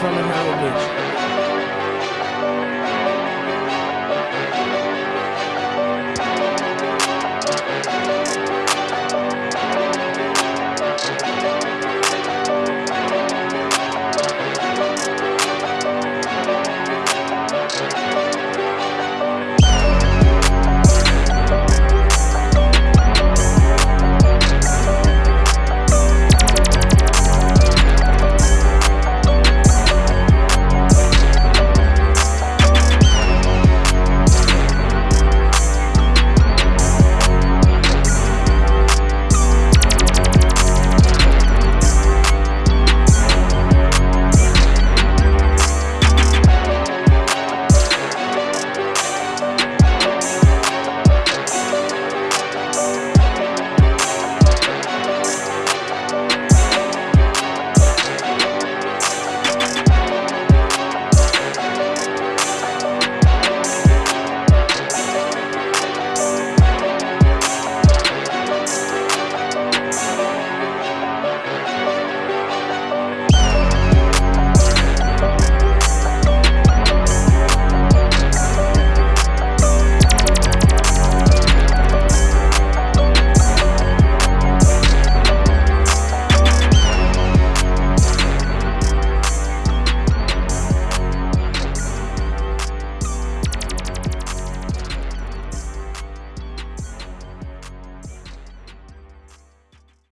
from in Howard Beach.